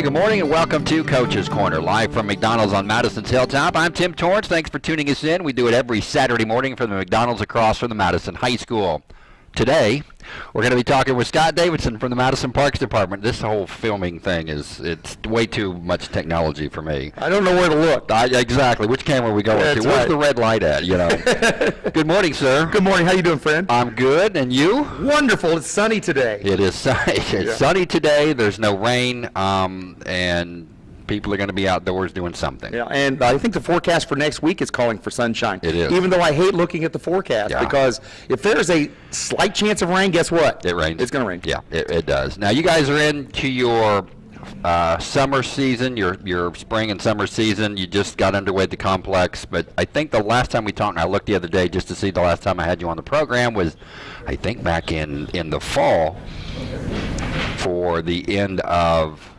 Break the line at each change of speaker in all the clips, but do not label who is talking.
Hey, good morning and welcome to Coach's Corner, live from McDonald's on Madison's Hilltop. I'm Tim Torrance. Thanks for tuning us in. We do it every Saturday morning from the McDonald's across from the Madison High School. Today, we're going to be talking with Scott Davidson from the Madison Parks Department. This whole filming thing is it's way too much technology for me.
I don't know where to look.
I, exactly. Which camera are we going to? Where's
right.
the red light at? You know. good morning, sir.
Good morning. How you doing, friend?
I'm good, and you?
Wonderful. It's sunny today.
It is sunny. It's
Yeah.
sunny today. There's no rain, um, and people are going to be outdoors doing something.
Yeah, and I think the forecast for next week is calling for sunshine.
It is.
Even though I hate looking at the forecast
Yeah.
because if there's a slight chance of rain, guess what?
It rains.
It's going to rain.
Yeah, it, it does. Now you guys are into your uh, summer season, your your spring and summer season. You just got underway at the complex, but I think the last time we talked, and I looked the other day just to see the last time I had you on the program was, I think back in in the fall for the end of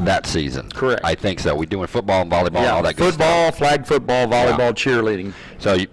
that season.
Correct.
I think so. We doing football and volleyball and
Yeah,
all that good
football,
stuff.
flag football, volleyball, cheerleading.
So you,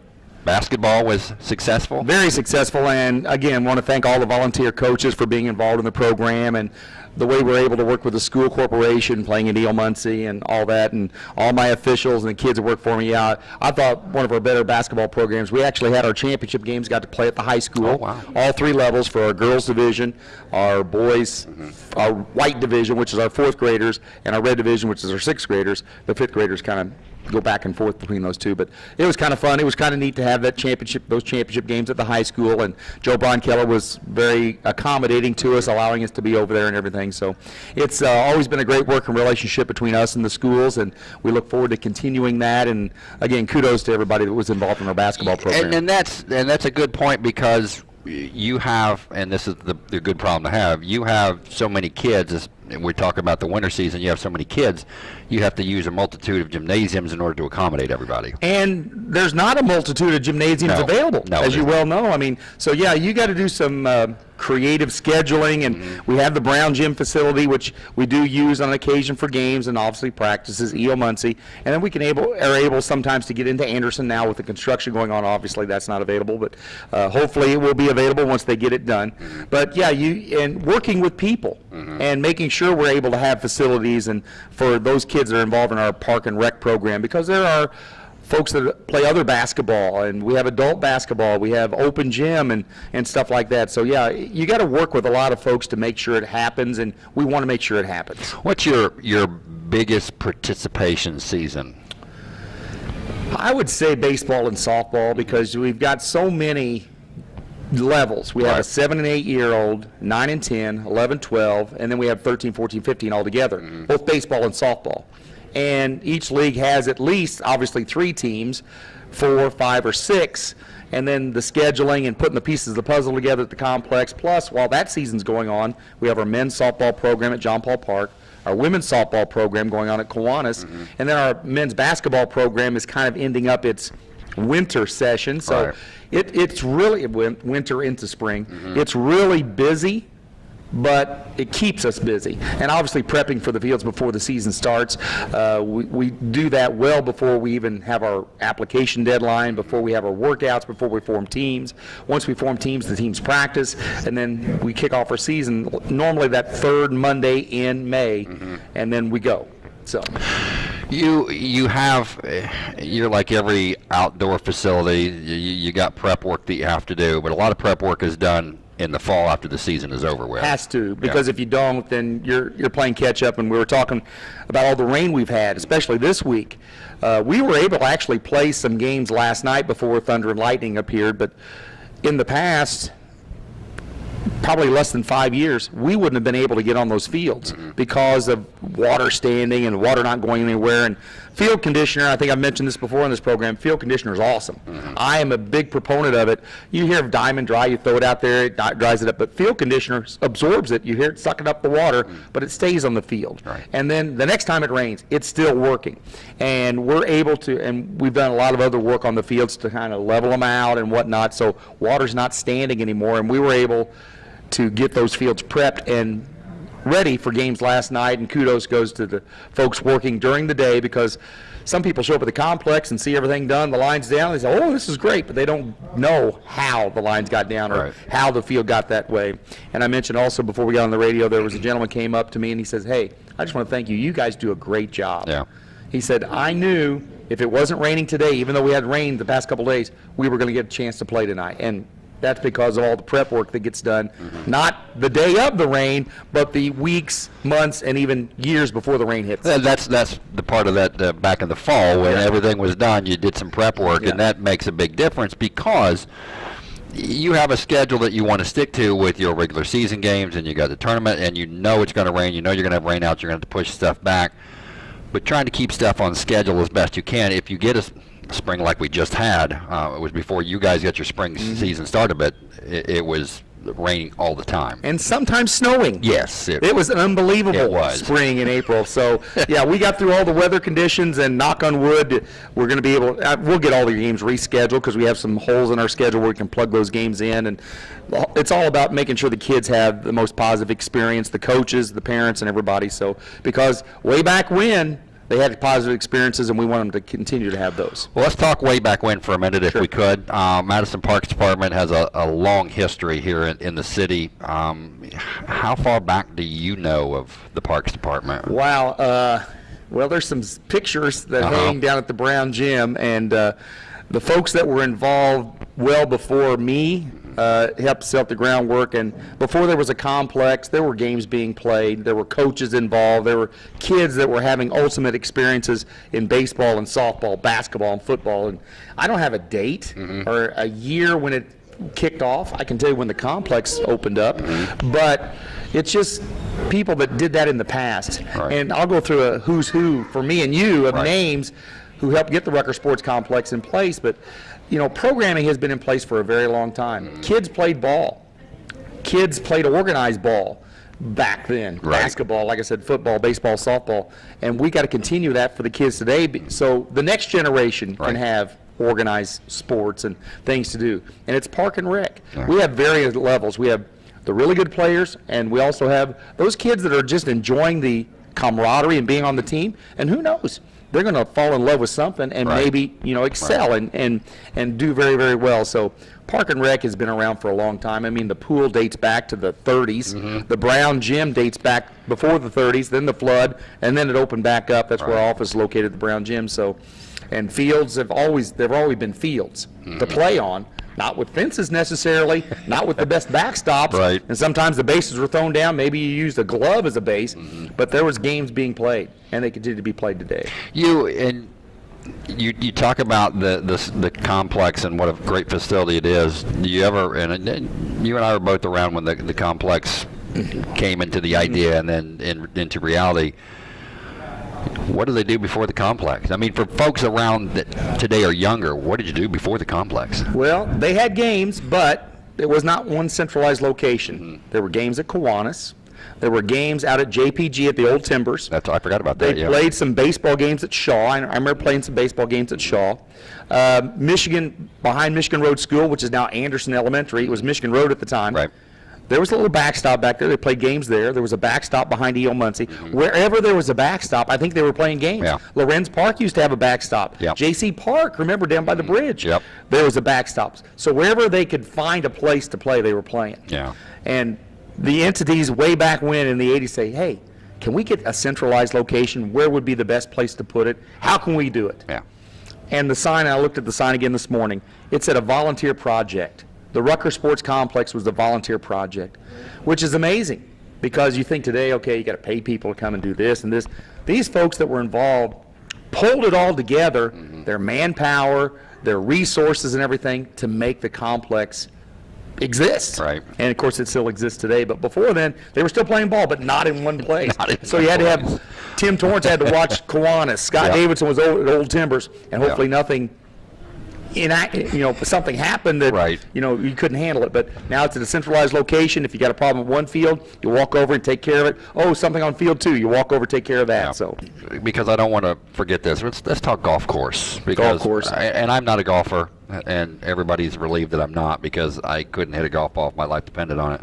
basketball was successful.
Very successful, and again, want to thank all the volunteer coaches for being involved in the program and the way we're able to work with the school corporation, playing at E.O. Muncie and all that, and all my officials and the kids that work for me. Yeah, I thought one of our better basketball programs. We actually had our championship games, got to play at the high school,
Oh, wow.
all three levels for our girls division, our boys, mm-hmm. our white division, which is our fourth graders, and our red division, which is our sixth graders. The fifth graders kind of go back and forth between those two, but it was kind of fun. It was kind of neat to have that championship, those championship games at the high school, and Joe Brian Keller was very accommodating to us, allowing us to be over there and everything. So it's uh, always been a great working relationship between us and the schools, and we look forward to continuing that. And again, kudos to everybody that was involved in our basketball program.
And, and that's and that's a good point because you have, and this is the, the good problem to have. You have so many kids. And we talk about the winter season. You have so many kids. You have to use a multitude of gymnasiums in order to accommodate everybody.
And there's not a multitude of gymnasiums
No.
available,
No,
as you well know. I mean, so yeah, you got to do some uh, creative scheduling, and
Mm-hmm.
we have the Brown Gym facility, which we do use on occasion for games and obviously practices, E.O. Muncie, and then we can able are able sometimes to get into Anderson now with the construction going on. Obviously, that's not available, but uh, hopefully it will be available once they get it done.
Mm-hmm.
But yeah, you and working with people and making sure we're able to have facilities and for those kids that are involved in our park and rec program because there are folks that play other basketball and we have adult basketball we have open gym and and stuff like that. So yeah you got to work with a lot of folks to make sure it happens and we want to make sure it happens.
What's your your biggest participation season?
i would say baseball and softball because we've got so many levels. We have a 7 and 8 year old 9 and 10 11 12 and then we have 13 14 15 altogether mm-hmm. both baseball and softball and each league has at least obviously three teams four five or six and then the scheduling and putting the pieces of the puzzle together at the complex plus while that season's going on we have our men's softball program at john paul park our women's softball program going on at Kiwanis, mm-hmm. and then our men's basketball program is kind of ending up its winter session. So
Right.
it, it's really win- winter into spring. Mm-hmm. It's really busy, but it keeps us busy. And obviously prepping for the fields before the season starts. Uh, we, we do that well before we even have our application deadline, before we have our workouts, before we form teams. Once we form teams, the teams practice, and then we kick off our season normally that third Monday in May, and then we go. So.
You you have eh, you're like every outdoor facility. You, you got prep work that you have to do, but a lot of prep work is done in the fall after the season is over with.
Has to, because if you don't, then you're, you're playing catch up. And we were talking about all the rain we've had, especially this week. Uh, we were able to actually play some games last night before thunder and lightning appeared, but in the past, probably less than five years, we wouldn't have been able to get on those fields because of water standing and water not going anywhere. And field conditioner, I think I've mentioned this before in this program, field conditioner is awesome. Mm-hmm. I am a big proponent of it. You hear of diamond dry, you throw it out there, it dries it up, but field conditioner absorbs it. You hear it sucking up the water, mm. but it stays on the field.
Right.
And then the next time it rains, it's still working. And we're able to, and we've done a lot of other work on the fields to kind of level them out and whatnot, so water's not standing anymore. And we were able to get those fields prepped and ready for games last night, and kudos goes to the folks working during the day because some people show up at the complex and see everything done, the line's down, they say, oh, this is great, but they don't know how the lines got down or
Right.
how the field got that way. And I mentioned also before we got on the radio, there was a gentleman came up to me and he says, hey, I just want to thank you. You guys do a great job.
Yeah.
He said, I knew if it wasn't raining today, even though we had rain the past couple days, we were going to get a chance to play tonight. And that's because of all the prep work that gets done, not the day of the rain, but the weeks, months, and even years before the rain hits.
Th- That's that's the part of that uh, back in the fall when
Yeah.
everything was done. You did some prep work,
Yeah.
and that makes a big difference because you have a schedule that you want to stick to with your regular season games, and you got the tournament, and you know it's going to rain. You know you're going to have rain out. You're going to have to push stuff back, but trying to keep stuff on schedule as best you can. If you get a spring like we just had, uh, it was before you guys got your spring
Mm-hmm.
season started, but it, it was raining all the time.
and sometimes snowing.
yes,
It was an unbelievable
It was.
spring in April. So, yeah, we got through all the weather conditions, and knock on wood, we're going to be able. Uh, we'll get all the games rescheduled because we have some holes in our schedule where we can plug those games in, and it's all about making sure the kids have the most positive experience, the coaches, the parents, and everybody. So, because way back when they had positive experiences, and we want them to continue to have those.
Well, let's talk way back when for a minute, if
Sure.
we could. Uh, Madison Parks Department has a, a long history here in, in the city. Um, how far back do you know of the Parks Department?
Wow. Uh, well, there's some pictures that
Uh-huh.
hang down at the Brown Gym, and uh, the folks that were involved well before me uh, helped set the groundwork. And before there was a complex, there were games being played. There were coaches involved. There were kids that were having ultimate experiences in baseball and softball, basketball and football. And I don't have a date
Mm-hmm.
or a year when it kicked off. I can tell you when the complex opened up,
Mm-hmm.
but it's just people that did that in the past.
Right.
And I'll go through a who's who for me and you of
Right.
names who helped get the Rucker Sports Complex in place. But you know, programming has been in place for a very long time.
Mm-hmm.
Kids played ball. Kids played organized ball back then.
Right.
Basketball, like I said, football, baseball, softball, and we got to continue that for the kids today. So the next generation
Right.
can have organized sports and things to do. And it's park and rec.
Yeah.
We have various levels. We have the really good players, and we also have those kids that are just enjoying the camaraderie and being on the team. And who knows? They're going to fall in love with something and
Right.
maybe, you know, excel and, and, and do very, very well. So Park and Rec has been around for a long time. I mean, the pool dates back to the 30s.
Mm-hmm.
The Brown Gym dates back before the 30s, then the flood, and then it opened back up. That's where our office is located, the Brown Gym. So, and fields have always, there've always been fields
Mm-hmm.
to play on. Not with fences necessarily, not with the best backstops.
Right.
And sometimes the bases were thrown down. Maybe you used a glove as a base,
Mm-hmm.
but there was games being played, and they continue to be played today.
You and you, you talk about the, the the complex and what a great facility it is. Do you ever and, and you and I were both around when the the complex came into the idea and then in, into reality. What do they do before the complex? I mean, for folks around that today are younger, what did you do before the complex?
Well, they had games, but it was not one centralized location.
Mm-hmm.
There were games at Kiwanis. There were games out at JPG at the Old Timbers.
That's I forgot about
They
that. Yeah.
played some baseball games at Shaw. I, I remember playing some baseball games at Shaw. Uh, Michigan, behind Michigan Road School, which is now Anderson Elementary, it was Michigan Road at the time.
Right.
There was a little backstop back there. They played games there. There was a backstop behind E.O. Muncie. Wherever there was a backstop, I think they were playing games.
Mm-hmm. Yeah.
Lorenz Park used to have a backstop.
Yep.
J.C. Park, remember down by the bridge?
Yep.
There was a backstop. So wherever they could find a place to play, they were playing.
Yeah.
And the entities way back when in the 80s say, hey, can we get a centralized location? Where would be the best place to put it? How can we do it?
Yeah.
And the sign, I looked at the sign again this morning, it said a volunteer project. The Rucker Sports Complex was the volunteer project, which is amazing because you think today, okay, you got to pay people to come and do this and this. These folks that were involved pulled it all together, their manpower, their resources and everything to make the complex exist.
Right.
And of course, it still exists today. But before then, they were still playing ball, but not in one place.
In
so
one
you had to have Tim Torrance had to watch Kiwanis. Scott
Yeah.
Davidson was old, at Old Timbers, and hopefully
Yeah.
nothing. Inact, you know, something happened that
Right.
you know you couldn't handle it. But now it's at a centralized location. If you got a problem at one field, you walk over and take care of it. Oh, something on field two, you walk over, take care of that.
Yeah.
So
because I don't want to forget this. Let's, let's talk golf course. Because
course.
I, and I'm not a golfer, and everybody's relieved that I'm not because I couldn't hit a golf ball if my life depended on it.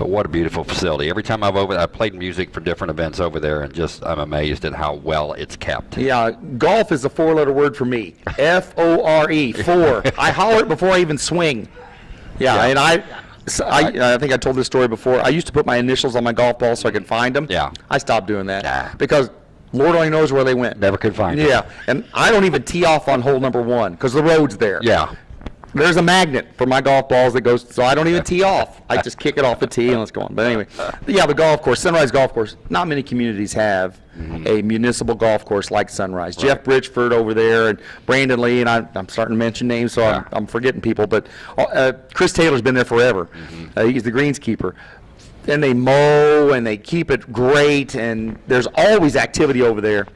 But what a beautiful facility. Every time I've over, I played music for different events over there, and just I'm amazed at how well it's kept.
Yeah, golf is a four-letter word for me. F O R E, four. I holler it before I even swing. Yeah,
Yeah.
and I, so I, I think I told this story before. I used to put my initials on my golf ball so I could find them.
Yeah.
I stopped doing that
Nah.
because Lord only knows where they went.
Never could find it.
Yeah, and I don't even tee off on hole number one because the road's there.
Yeah.
There's a magnet for my golf balls that goes, so I don't even tee off. I just kick it off the tee and let's go on. But anyway, yeah, the golf course, Sunrise Golf Course. Not many communities have a municipal golf course like Sunrise. Jeff Bridgeford over there and Brandon Lee, and I, I'm starting to mention names, so I'm, I'm forgetting people. But uh, Chris Taylor's been there forever. Uh, he's the greenskeeper. And they mow and they keep it great, and there's always activity over there.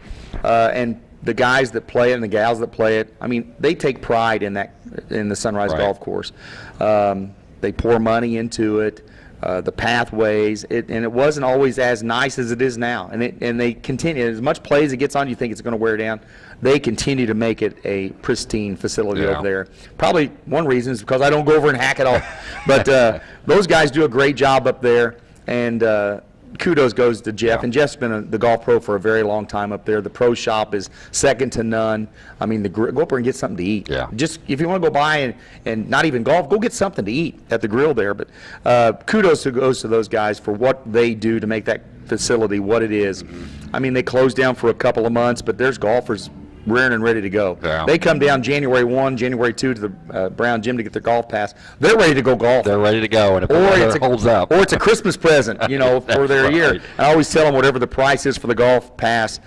Uh, and the guys that play it and the gals that play it, I mean, they take pride in that in the Sunrise
Right.
Golf Course. Um, they pour money into it, uh, the pathways, it, and it wasn't always as nice as it is now. And it, and they continue as much play as it gets on, you think it's going to wear down. They continue to make it a pristine facility
Yeah.
over there. Probably one reason is because I don't go over and hack it all. but uh, those guys do a great job up there, and. Uh, kudos goes to Jeff,
Yeah.
and Jeff's been a, the golf pro for a very long time up there. The pro shop is second to none. I mean, the go up there and get something to eat.
Yeah.
Just if you want to go by and, and not even golf, go get something to eat at the grill there. But uh, kudos to goes to those guys for what they do to make that facility what it is.
Mm-hmm.
I mean, they closed down for a couple of months, but there's golfers rearing and ready to go.
Yeah.
They come down January 1, January 2 to the uh, Brown Gym to get their golf pass. They're ready to go golf
They're ready to go, and if
or it's a,
holds up,
or it's a Christmas present, you know, for their year. I always tell them whatever the price is for the golf pass,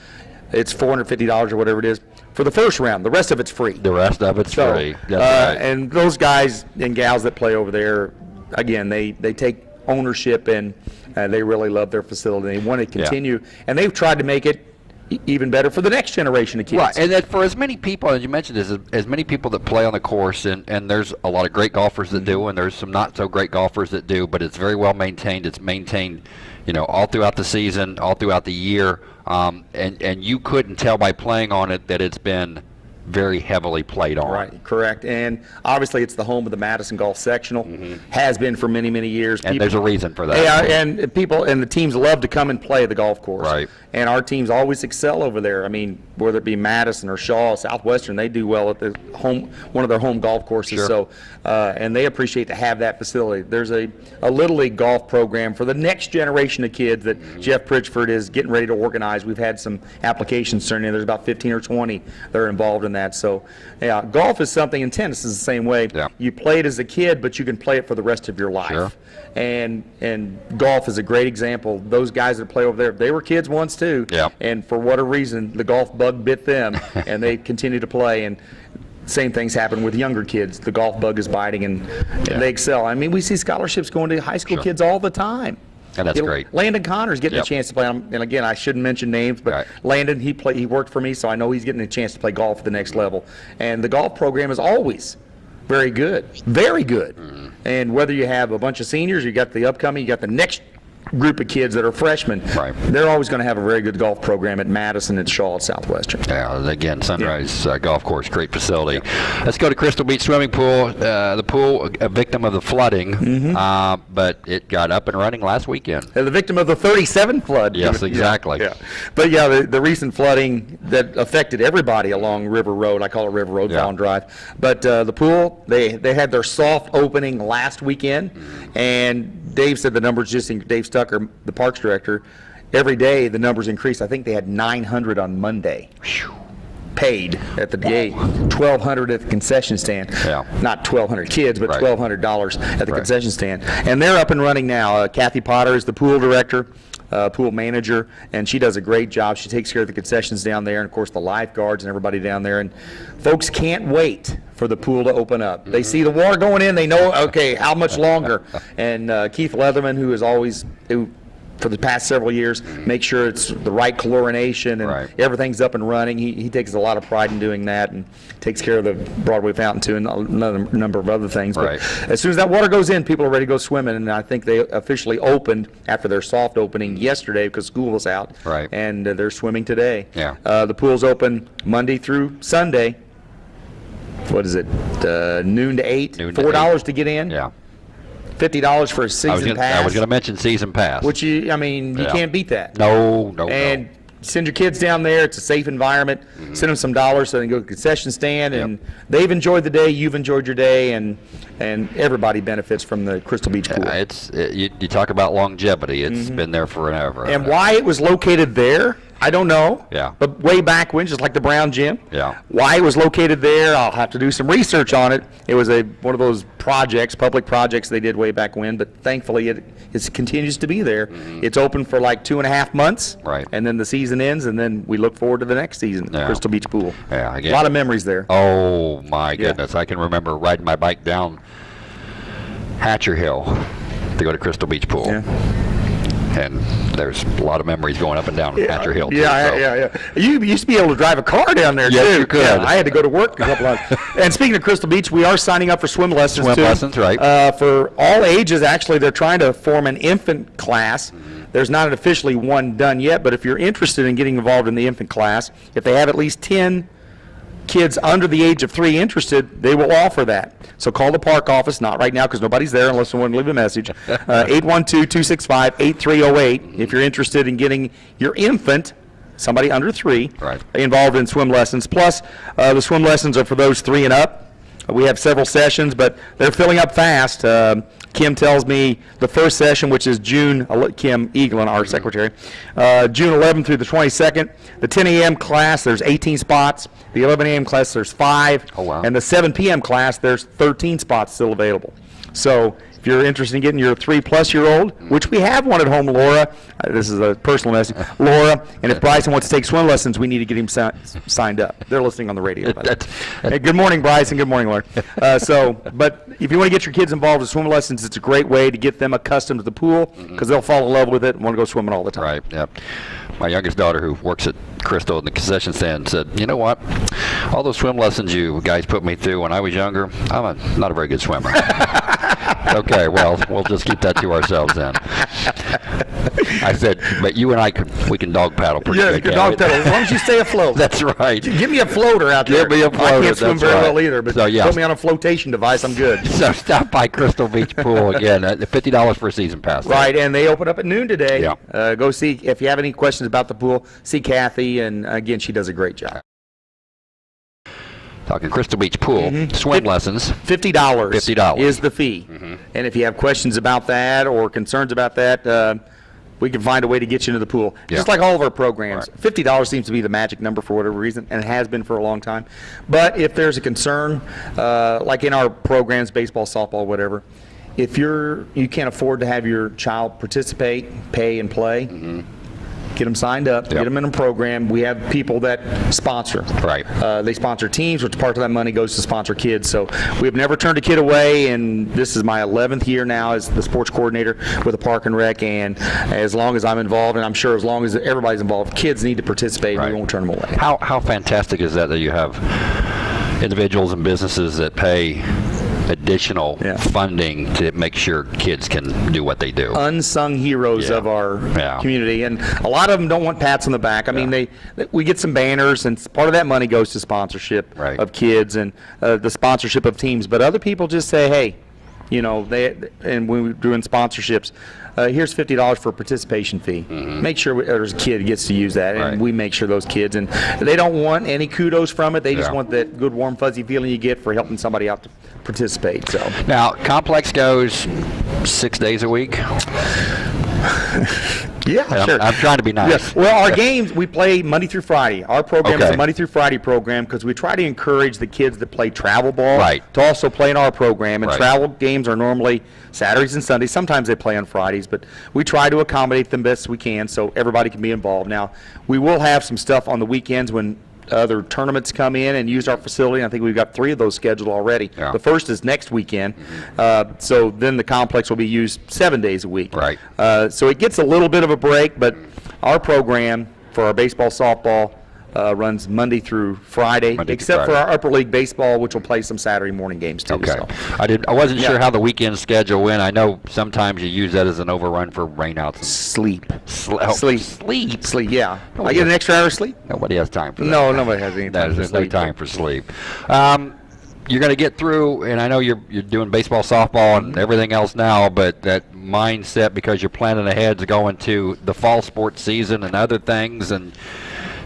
it's four hundred fifty dollars or whatever it is for the first round. The rest of it's free.
the rest of it's
So,
free.
Uh,
right.
and those guys and gals that play over there, again, they they take ownership and uh, they really love their facility. They want to continue, and they've tried to make it even better for the next generation of kids.
Right, and that for as many people, as you mentioned, as, as many people that play on the course, and, and there's a lot of great golfers that do, and there's some not so great golfers that do, but it's very well maintained. It's maintained, you know, all throughout the season, all throughout the year, um, and and you couldn't tell by playing on it that it's been very heavily played on.
Right, correct. And obviously, it's the home of the Madison Golf Sectional. Has been for many, many years.
Mm-hmm. And there's a reason for that.
Yeah, and people and the teams love to come and play the golf course.
Right.
And our teams always excel over there. I mean, whether it be Madison or Shaw, Southwestern, they do well at the home, one of their home golf courses.
Sure.
So, uh, and they appreciate to have that facility. There's a, a little league golf program for the next generation of kids that
Mm-hmm.
Jeff Pritchford is getting ready to organize. We've had some applications turned in. There's about 15 or 20 that are involved in that. So, yeah, golf is something, and tennis is the same way.
Yeah.
You play it as a kid, but you can play it for the rest of your life
Sure.
and and golf is a great example. Those guys that play over there, they were kids once too.
Yeah.
And for whatever reason, the golf bug bit them, and they continue to play. And same things happen with younger kids. The golf bug is biting, and, and they excel. I mean, we see scholarships going to high school
Sure.
kids all the time.
And that's
You know,
great.
Landon Connor's getting
Yep.
a chance to play. And again, I shouldn't mention names, but
Right.
Landon, he play, he worked for me, so I know he's getting a chance to play golf at the next level. And the golf program is always very good, very good.
Mm-hmm.
And whether you have a bunch of seniors, you got the upcoming, you got the next group of kids that are freshmen.
Right.
They're always going to have a very good golf program at Madison and Shaw at Southwestern.
Yeah, again, Sunrise uh, Golf Course, great facility. Let's go to Crystal Beach Swimming Pool. Uh, the pool, a victim of the flooding,
Mm-hmm.
uh, but it got up and running last weekend.
Uh, The victim of the 37 flood.
Yes, exactly.
Yeah, But yeah, the, the recent flooding that affected everybody along River Road, I call it River Road,
Yeah.
Vaughn Drive. But uh, the pool, they, they had their soft opening last weekend,
Mm-hmm.
and Dave said the numbers just, in, Dave Stucker, the parks director, every day the numbers increased. I think they had 900 on Monday paid at the gate, 1,200 at the concession stand.
Yeah.
Not 1,200 kids, but
Right.
$1,200 at the
Right.
concession stand. And they're up and running now. Uh, Kathy Potter is the pool director, uh, pool manager, and she does a great job. She takes care of the concessions down there, and of course the lifeguards and everybody down there. And folks can't wait for the pool to open up. They see the water going in, they know, okay, how much longer? And uh, Keith Leatherman, who is always, who for the past several years, make sure it's the right chlorination and
Right.
everything's up and running. He, he takes a lot of pride in doing that and takes care of the Broadway fountain too and another number of other things.
Right.
But as soon as that water goes in, people are ready to go swimming. And I think they officially opened after their soft opening yesterday because school was out.
Right.
And uh, they're swimming today.
Yeah.
Uh, the pool's open Monday through Sunday. What is it? Uh, noon to eight.
Noon to
Four dollars to get in.
Yeah.
Fifty dollars for a
I was
season
gonna,
pass.
I was going to mention season pass.
which you, I mean, you
Yeah.
can't beat that.
no, no,
And
no.
send your kids down there. It's a safe environment. Send them some dollars so they can go to the concession stand, and.
Yep.
they've enjoyed the day. You've enjoyed your day, and and everybody benefits from the Crystal Beach pool.
Uh, It's it, you, you talk about longevity. It's been there forever.
And why it was located there, I don't know.
Yeah.
But way back when, just like the Brown Gym.
Yeah.
Why it was located there, I'll have to do some research on it. It was a one of those projects, public projects they did way back when. But thankfully, it it continues to be there. It's open for like two and a half months.
Mm-hmm. Right.
And then the season ends, and then we look forward to the next season.
Yeah.
Crystal Beach Pool.
Yeah, I
A lot of memories there.
Oh my
Yeah.
goodness! I can remember riding my bike down Hatcher Hill to go to Crystal Beach Pool,
Yeah.
And there's a lot of memories going up and down Hatcher Hill. too,
Yeah,
so.
yeah, yeah. You used to be able to drive a car down there
Yes,
too.
you could.
Yeah, I had to go to work a couple of. and speaking of Crystal Beach, we are signing up for swim lessons
Swim
too.
lessons, right.
Uh, for all ages, actually, they're trying to form an infant class. There's not an officially one done yet, but if you're interested in getting involved in the infant class, if they have at least 10 kids under the age of three interested, they will offer that. So call the park office, not right now because nobody's there unless someone leave a message. Uh, 812-265-8308 if you're interested in getting your infant, somebody under three,
Right.
involved in swim lessons. Plus, uh, the swim lessons are for those three and up. We have several sessions, but they're filling up fast. Um, Kim tells me the first session, which is June, Kim Eaglin, our secretary, uh, June 11th through the 22nd. The 10 a.m. class, there's 18 spots. The 11 a.m. class, there's five.
Oh, wow.
And the 7 p.m. class, there's 13 spots still available. So if you're interested in getting your three-plus-year-old, which we have one at home, Laura, uh, this is a personal message, Laura, and if Bryson wants to take swim lessons, we need to get him si- signed up. They're listening on the radio. by the way. Hey, good morning, Bryson. Good morning, Laura. Uh, so, but if you want to get your kids involved in swim lessons, it's a great way to get them accustomed to the pool because they'll fall in love with it and want to go swimming all the time.
Right. Yep. My youngest daughter, who works at Crystal in the concession stand, said, "You know what? All those swim lessons you guys put me through when I was younger, I'm a, not a very good swimmer." okay. Well, we'll just keep that to ourselves then. I said, "But you and I could, we can dog paddle pretty
Yeah,
good." can't
dog
we?"
pedal. As long as you stay afloat.
That's right.
Give me a floater out there.
Give me a floater, I
can't swim very
right.
well either, but
So, yeah.
put me on a flotation device, I'm good.
So stop by Crystal Beach Pool again. Uh, Fifty dollars for a season pass.
Right, and they open up at noon today.
Yeah.
Uh, go see, if you have any questions about the pool, see Kathy, and again, she does a great job.
Talking Crystal Beach Pool swim
Fif-
lessons.
Fifty dollars.
$50.
is the fee. And if you have questions about that or concerns about that, uh, we can find a way to get you into the pool. Just like all of our programs.
Right.
Fifty dollars seems to be the magic number for whatever reason, and it has been for a long time. But if there's a concern, uh, like in our programs, baseball, softball, whatever, if you're you can't afford to have your child participate, pay, and play. Get them signed up,
Yep.
get them in a program. We have people that sponsor.
Right.
Uh, they sponsor teams, which part of that money goes to sponsor kids. So we've never turned a kid away, and this is my 11th year now as the sports coordinator with the Park and Rec. And as long as I'm involved, and I'm sure as long as everybody's involved, kids need to participate.
Right.
We won't turn them away.
How how fantastic is that that you have individuals and businesses that pay additional
Yeah.
funding to make sure kids can do what they do.
unsung heroes
Yeah.
of our
Yeah.
community, and a lot of them don't want pats on the back. I mean, they, we get some banners, and part of that money goes to sponsorship
Right.
of kids and uh, the sponsorship of teams. But other people just say, hey, you know, they and when we're doing sponsorships. Uh, here's fifty dollars for a participation fee. Make sure there's a kid gets to use that, and.
Right.
we make sure those kids and they don't want any kudos from it. They just want that good, warm, fuzzy feeling you get for helping somebody out to participate. So
now, complex goes six days a week.
yeah,
I'm, I'm trying to be nice.
Yes. Well, our games we play Monday through Friday. Our program is a Monday through Friday program because we try to encourage the kids that play travel ball
Right.
to also play in our program. And
Right.
travel games are normally Saturdays and Sundays. Sometimes they play on Fridays, but we try to accommodate them best we can so everybody can be involved. Now, we will have some stuff on the weekends when other tournaments come in and use our facility. I think we've got three of those scheduled already.
Yeah.
The first is next weekend. Uh, so then the complex will be used seven days a week.
Right.
Uh, so it gets a little bit of a break, but our program for our baseball, softball uh, runs Monday through Friday,
Monday through
except for our upper league baseball, which will play some Saturday morning games too.
Okay.
so.
I did. I wasn't
Yeah.
sure how the weekend schedule went. I know sometimes you use that as an overrun for rainouts.
Sleep.
And sl- oh,
Sleep.
Sleep.
Sleep. Yeah.
Oh,
I get an extra hour of sleep.
Nobody has time for that.
No, nobody has any time
There's no
sleep.
time for sleep. Um, you're going to get through, and I know you're you're doing baseball, softball, and everything else now, but that mindset because you're planning ahead to go into the fall sports season and other things, and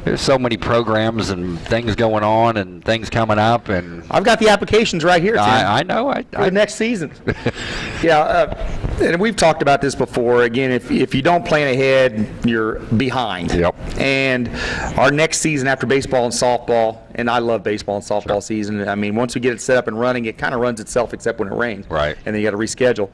there's so many programs and things going on and things coming up, and
I've got the applications right here, Tim.
I, I know I, I
the next season. yeah, uh, and we've talked about this before. Again, if, if you don't plan ahead, you're behind.
Yep.
And our next season after baseball and softball, and I love baseball and softball season. I mean, once we get it set up and running, it kind of runs itself except when it rains.
Right.
And then you got to reschedule.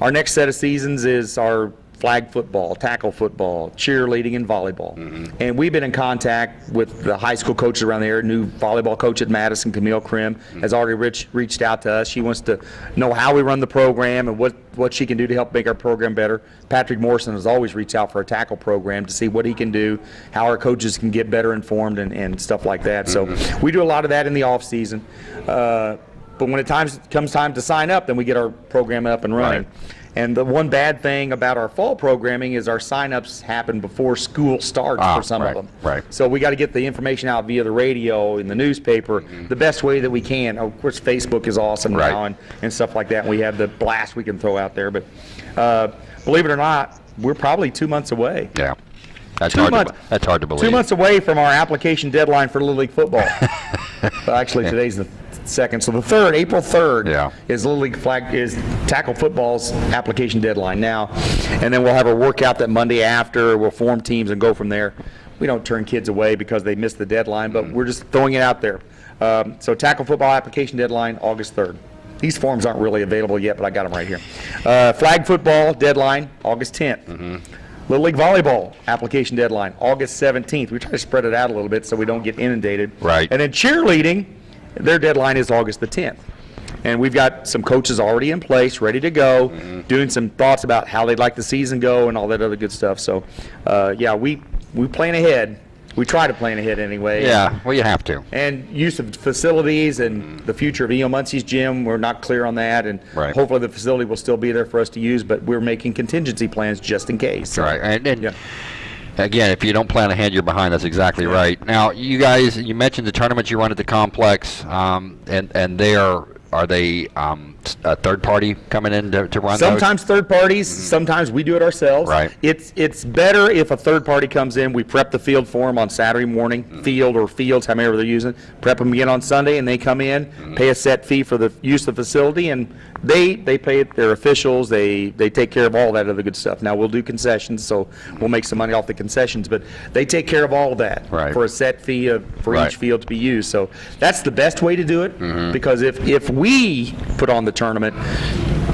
Our next set of seasons is our flag football, tackle football, cheerleading, and volleyball. Mm-hmm. And we've been in contact with the high school coaches around there. New volleyball coach at Madison, Camille Krim, mm-hmm. has already reached, reached out to us. She wants to know how we run the program and what, what she can do to help make our program better. Patrick Morrison has always reached out for a tackle program to see what he can do, how our coaches can get better informed and, and stuff like that. So mm-hmm. we do a lot of that in the off season. Uh, but when it times, comes time to sign up, then we get our program up and running.
Right.
And the one bad thing about our fall programming is our signups happen before school starts
Ah,
for some
right,
of them.
right.
So we got to get the information out via the radio, in the newspaper, the best way that we can. Of course, Facebook is awesome
Right.
now and, and stuff like that. And We have the blast we can throw out there. But uh, believe it or not, we're probably two months away.
yeah. That's
Two
hard.
months.
To, that's hard to believe.
Two months away from our application deadline for Little League football. Actually, today's the second, so the third, April 3rd
Yeah.
is Little League flag, is tackle football's application deadline now. And then we'll have a workout that Monday after, we'll form teams and go from there. We don't turn kids away because they missed the deadline, but we're just throwing it out there. Um, So tackle football application deadline, August 3rd. These forms aren't really available yet, but I got them right here. Uh, Flag football deadline, August 10th. Little League Volleyball application deadline, August 17th. We try to spread it out a little bit so we don't get inundated.
Right.
And then cheerleading, their deadline is August the 10th. And we've got some coaches already in place, ready to go,
Mm-hmm.
doing some thoughts about how they'd like the season go and all that other good stuff. So, uh, yeah, we, we plan ahead. We try to plan ahead anyway.
Yeah. Well, you have to.
And use of facilities and the future of E.O. Muncie's gym, we're not clear on that. And
Right.
hopefully the facility will still be there for us to use, but we're making contingency plans just in case.
Right. And, and
Yeah.
Again, if you don't plan ahead, you're behind. That's exactly right. Now, you guys, you mentioned the tournaments you run at the complex, um, and and they are are they um, a third party coming in to, to run those?
Sometimes third parties, mm-hmm. sometimes we do it ourselves.
Right.
It's, it's better if a third party comes in, we prep the field for them on Saturday morning, mm-hmm. field or fields, however they're using, prep them again on Sunday, and they come in, mm-hmm. pay a set fee for the use of the facility, and they, they pay it, they're officials, they, they take care of all that other good stuff. Now, we'll do concessions, so we'll make some money off the concessions, but they take care of all of that.
Right.
For a set fee of, for
Right.
each field to be used. So that's the best way to do it,
Mm-hmm.
because if, if we put on the tournament,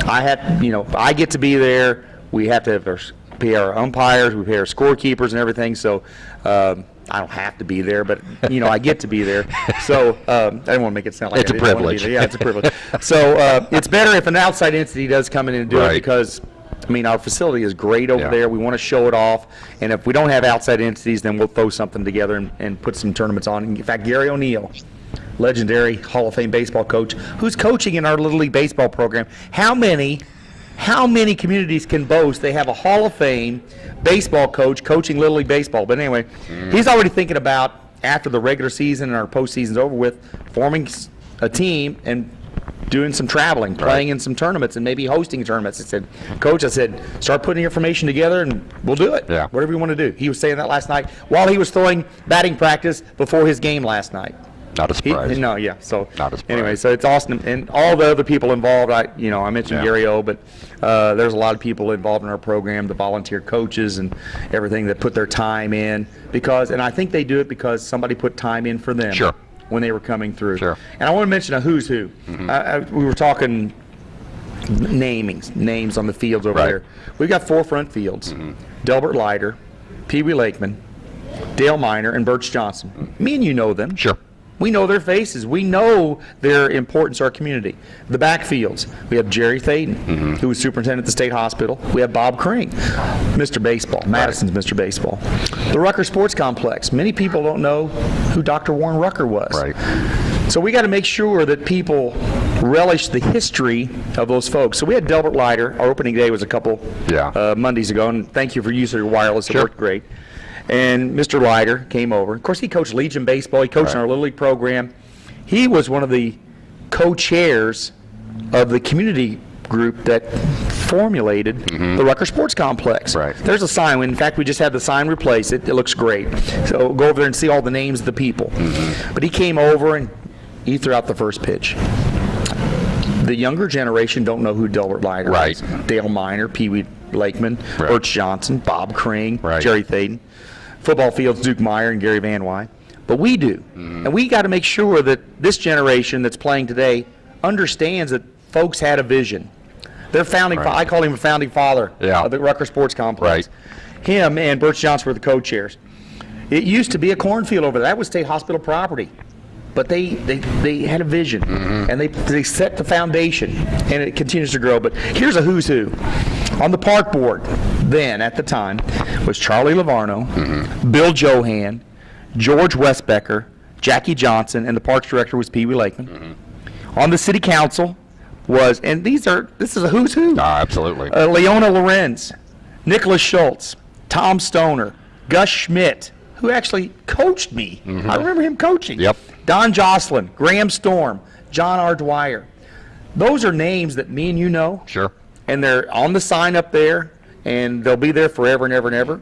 I have, you know, I get to be there, we have to have our, pay our umpires, we pay our scorekeepers and everything, so, um, I don't have to be there, but, you know, I get to be there. So, um, I don't want to make it sound like
It's
I
a
didn't wanna be
privilege.
Yeah, it's a privilege. So, uh, it's better if an outside entity does come in and do it, because, I mean, our facility is great over
Yeah.
there, we want to show it off, and if we don't have outside entities, then we'll throw something together and, and put some tournaments on. In fact, Gary O'Neill, legendary Hall of Fame baseball coach, who's coaching in our Little League baseball program. How many, how many communities can boast they have a Hall of Fame baseball coach coaching Little League baseball? But anyway, he's already thinking about after the regular season and our postseason's over with, forming a team and doing some traveling, playing in some tournaments, and maybe hosting tournaments. I said, Coach, I said, start putting the information together and we'll do it.
Yeah.
Whatever you want to do. He was saying that last night while he was throwing batting practice before his game last night.
Not a
He- No, yeah, so.
Not a surprise.
Anyway, so it's awesome, and all the other people involved, I, you know, I mentioned
Yeah.
Gary O, but, uh, there's a lot of people involved in our program, the volunteer coaches and everything that put their time in, because, and I think they do it because somebody put time in for them.
Sure.
When they were coming through.
Sure. Mm-hmm.
And I want to mention a who's who. I- I- we were talking namings, names on the fields over
Right.
there. We've got four front fields. Delbert Leiter, Pee Wee Lakeman, Dale Miner, and Birch Johnson. Me and you know them.
Sure.
We know their faces. We know their importance to our community. The backfields, we have Jerry Thaden, who was superintendent at the state hospital. We have Bob Kring, Mr. Baseball, Madison's Mr. Baseball. The Rucker Sports Complex, many people don't know who Dr. Warren Rucker was.
Right.
So we got to make sure that people relish the history of those folks. So we had Delbert Leiter. Our opening day was a couple
Yeah.
uh, Mondays ago, and thank you for using your wireless. It
Sure.
worked great. And Mr. Leiter came over. Of course, he coached Legion baseball. He coached in our Little League program. He was one of the co-chairs of the community group that formulated the Rucker Sports Complex.
Right.
There's a sign. In fact, we just had the sign replaced. It, it looks great. So go over there and see all the names of the people.
Mm-hmm.
But he came over and he threw out the first pitch. The younger generation don't know who Delbert Leiter
Right.
is. Dale Miner, Pee Wee Lakeman,
Right.
Birch Johnson, Bob Crane,
Right.
Jerry Thaden. Football fields, Duke Meyer and Gary Van Wy. But we do.
Mm-hmm.
And we got to make sure that this generation that's playing today understands that folks had a vision. Their founding,
Right.
I call him a founding father
Yeah.
of the Rucker Sports Complex. Him and Birch Johnson were the co-chairs. It used to be a cornfield over there. That was state hospital property. But they, they, they had a vision
Mm-hmm.
and they, they set the foundation and it continues to grow. But here's a who's who. On the park board, then at the time, was Charlie Lavarno,
Mm-hmm.
Bill Johan, George Westbecker, Jackie Johnson, and the parks director was Pee Wee Lakeman.
Mm-hmm.
On the city council was, and these are, this is a who's who
Ah, absolutely.
uh, Leona Lorenz, Nicholas Schultz, Tom Stoner, Gus Schmidt, who actually coached me. I remember him coaching.
Yep.
Don Jocelyn, Graham Storm, John R. Dwyer. Those are names that me and you know,
sure.
And they're on the sign up there, and they'll be there forever and ever and ever.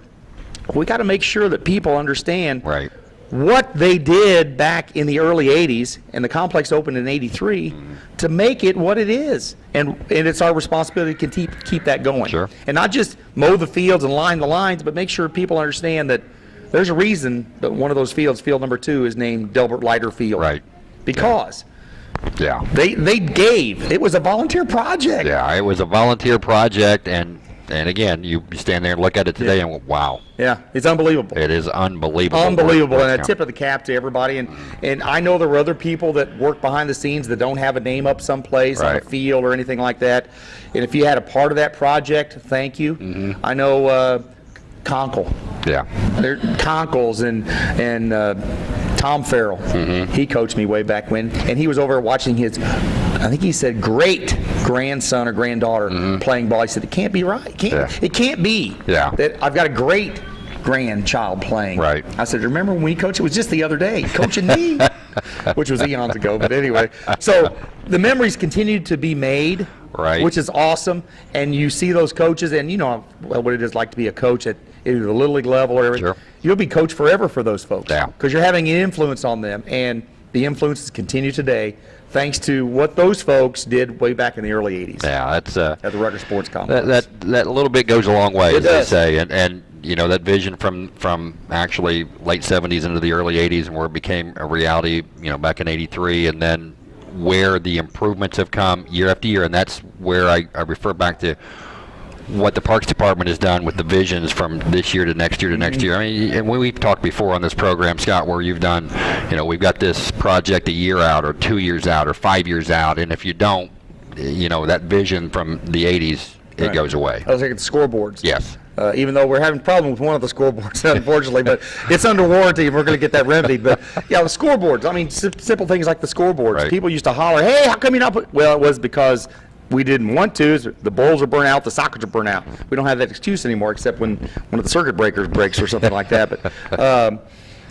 We got to make sure that people understand
Right.
what they did back in the early 80s, and the complex opened in 83, mm-hmm. to make it what it is. And, and it's our responsibility to keep, keep that going.
Sure.
And not just mow the fields and line the lines, but make sure people understand that there's a reason that one of those fields, field number two, is named Delbert Leiter Field.
Right.
Because
Yeah.
They, they gave. It was a volunteer project.
Yeah, it was a volunteer project, and and again, you stand there and look at it today, and wow,
Yeah, it's unbelievable.
it is unbelievable.
Unbelievable, and a tip of the cap to everybody. And and I know there are other people that work behind the scenes that don't have a name up someplace on a field or anything like that. And if you had a part of that project, thank you.
Mm-hmm.
I know uh, Conkle,
Yeah.
there Conkles and and uh, Tom Farrell.
Mm-hmm.
He coached me way back when, and he was over watching his. I think he said great grandson or granddaughter playing ball. He said it can't be right. It can't.
Yeah.
it can't be.
Yeah.
That I've got a great grandchild playing.
Right.
I said, remember when we coached? It was just the other day, coaching me, which was eons ago. But anyway, so the memories continue to be made,
Right.
Which is awesome. And you see those coaches, and you know what it is like to be a coach at either the little league level or
Sure.
you'll be coached forever for those folks.
Yeah.
Because you're having an influence on them, and the influences continue today, thanks to what those folks did way back in the early '80s
Yeah, that's uh,
at the Rucker Sports Complex.
that that that little bit goes a long way,
It
as they say, and and you know that vision from from actually late '70s into the early '80s, and where it became a reality, you know, back in '83, and then where the improvements have come year after year, and that's where I, I refer back to what the Parks Department has done with the visions from this year to next year to next year. I mean, and we, we've talked before on this program, Scott, where you've done, you know, we've got this project a year out, or two years out, or five years out, and if you don't, you know, that vision from the '80s, it
Right.
goes away.
I was at scoreboards.
Yes.
Uh, even though we're having a problem with one of the scoreboards, unfortunately, but it's under warranty and we're going to get that remedied. But yeah, the scoreboards. I mean, sim- simple things like the scoreboards.
Right.
People used to holler, "Hey, how come you're not put?" Well, it was because we didn't want to. The bowls are burnt out, the sockets are burnt out. We don't have that excuse anymore, except when one of the circuit breakers breaks or something like that. But, um,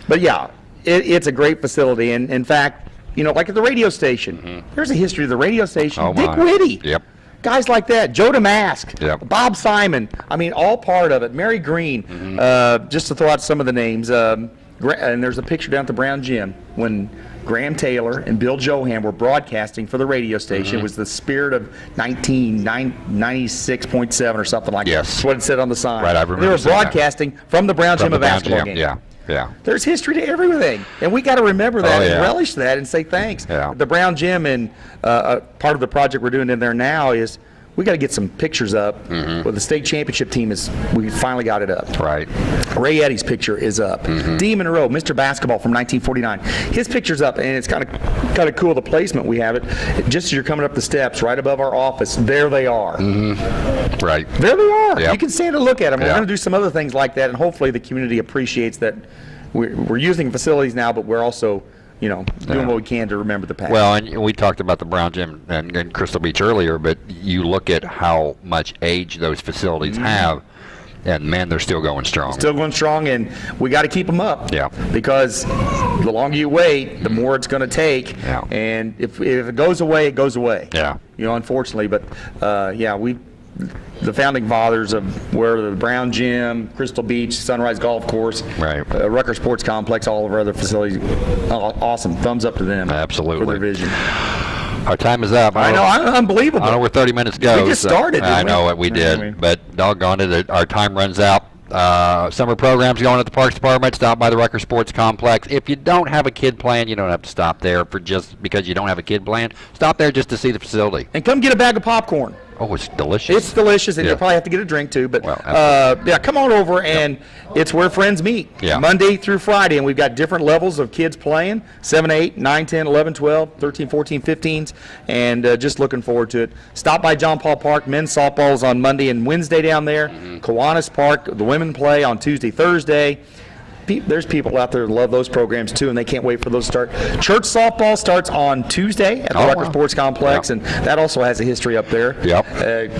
but yeah, it, it's a great facility, and in fact, you know, like at the radio station, there's a history of the radio station.
Oh,
Dick
my.
Whitty.
Yep.
Guys like that, Joe Damask,
Yep.
Bob Simon. I mean, all part of it. Mary Green.
Mm-hmm.
Uh, just to throw out some of the names. Um, and there's a picture down at the Brown Gym when Graham Taylor and Bill Johan were broadcasting for the radio station.
Mm-hmm.
It was the spirit of 1996.7 or something like
Yes.
that. That's what it said on the sign.
Right, I
And They were
seeing that.
broadcasting from the Brown
From
Gym
Brown
basketball game.
Yeah, yeah.
There's history to everything, and we got to remember that
Oh,
and relish that and say thanks.
Yeah.
The Brown Gym and uh, uh, part of the project we're doing in there now is we got to get some pictures up.
Mm-hmm.
With the state championship team is we finally got it up.
Right.
Ray Eddy's picture is up.
Mm-hmm.
Dee Monroe, Mr. Basketball from 1949, his picture's up, and it's kind of kind of cool the placement we have it. Just as you're coming up the steps, right above our office, there they are.
Right.
There they are.
Yep.
You can stand and look at them. We're going to do some other things like that, and hopefully the community appreciates that we're, we're using facilities now, but we're also, you know, doing
Yeah.
what we can to remember the past.
Well, and we talked about the Brown Gym and, and Crystal Beach earlier, but you look at how much age those facilities
Mm-hmm.
have, And man, they're still going strong.
Still going strong, and we got to keep them up.
Yeah.
Because the longer you wait, the more it's going to take.
Yeah.
And if, if it goes away, it goes away.
Yeah.
You know, unfortunately, but uh, yeah, we. The founding fathers of where the Brown Gym, Crystal Beach, Sunrise Golf Course,
Right.
uh, Rucker Sports Complex, all of our other facilities, awesome. Thumbs up to them.
Absolutely.
For their vision.
Our time is up.
I know,
don't-
un- unbelievable.
I know we're 30 minutes ago.
We just
so-
started,
I
we?
know what we did.
we-
But doggone it, it, our time runs out. Uh, summer programs going at the Parks Department. Stop by the Rucker Sports Complex. If you don't have a kid plan, you don't have to stop there for just because you don't have a kid plan. Stop there just to see the facility.
and come get a bag of popcorn.
Oh, it's delicious.
It's delicious, and
Yeah.
you'll probably have to get a drink too. But
Well,
uh, yeah, come on over, and it's where friends meet.
Yeah.
Monday through Friday, and we've got different levels of kids playing 7, 8, 9, 10, 11, 12, 13, 14, 15s, and uh, just looking forward to it. Stop by John Paul Park. Men's softball's on Monday and Wednesday down there.
Mm-hmm.
Kiwanis Park, the women play on Tuesday, Thursday. Pe- There's people out there that love those programs too, and they can't wait for those to start. Church softball starts on Tuesday at the
Oh,
Rucker
wow.
Sports Complex, and that also has a history up there.
Yep.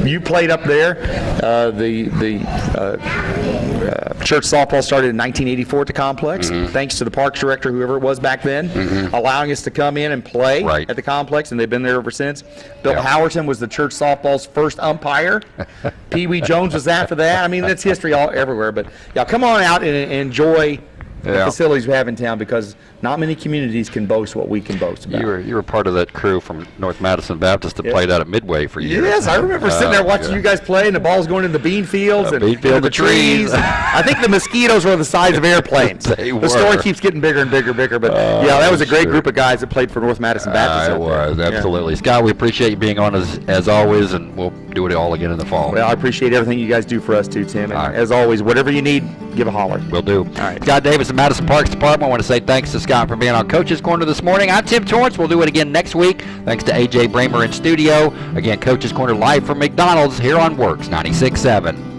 Uh, you played up there. Uh, the the uh, uh, church softball started in 1984 at the complex,
Mm-hmm.
thanks to the parks director, whoever it was back then, allowing us to come in and play
Right.
at the complex, and they've been there ever since. Bill. Howerton was the church softball's first umpire. Pee Wee Jones was after that. I mean, that's history all everywhere. But yeah, come on out and, and enjoy. The
Yeah.
facilities we have in town because not many communities can boast what we can boast about.
You were you were part of that crew from North Madison Baptist that played out at Midway for years.
Yes, I remember sitting there
Uh,
watching
yeah.
you guys play, and the ball's going in the bean fields
Uh,
and
bean field,
into
the trees.
I think the mosquitoes were the size of airplanes.
They
the story keeps getting bigger and bigger and bigger. But
Oh,
yeah, that was a great
sure.
group of guys that played for North Madison Baptist.
Uh, it
there.
was
Yeah.
absolutely Scott. We appreciate you being on as as always, and we'll do it all again in the fall.
Well, I appreciate everything you guys do for us too, Tim.
Right.
as always, whatever you need, give a holler.
We'll do.
All right.
Scott Davis Madison Parks Department. I want to say thanks to Scott for being on Coach's Corner this morning. I'm Tim Torrance. We'll do it again next week. Thanks to AJ Bramer in studio. Again, Coach's Corner live from McDonald's here on WORX 96.7.